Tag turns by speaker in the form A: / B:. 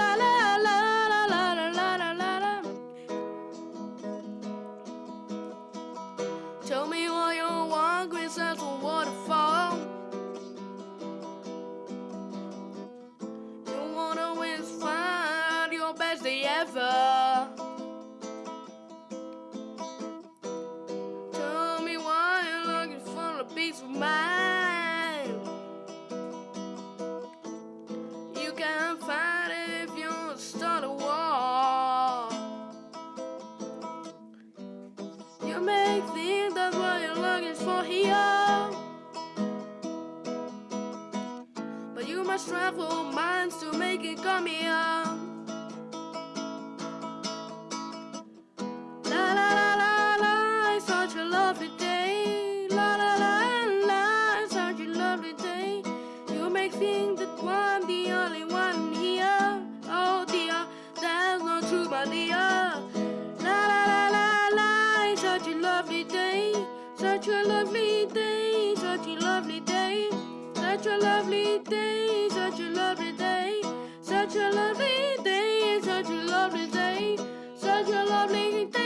A: la la la la la la la la la la Tell me why you want, green sands or waterfall. You wanna always find your best day ever. Tell me why you're looking for a peace of mind. Find you start a war. You may think that's what you're looking for here. But you must travel miles to make it come here. La la la la la, such a lovely day. La la la la, such a lovely day. You may think true. La la la la la, such a lovely day. Such a lovely day, such a lovely day. Such a lovely day, such a lovely day. Such a lovely day, such a lovely day. Such a lovely day,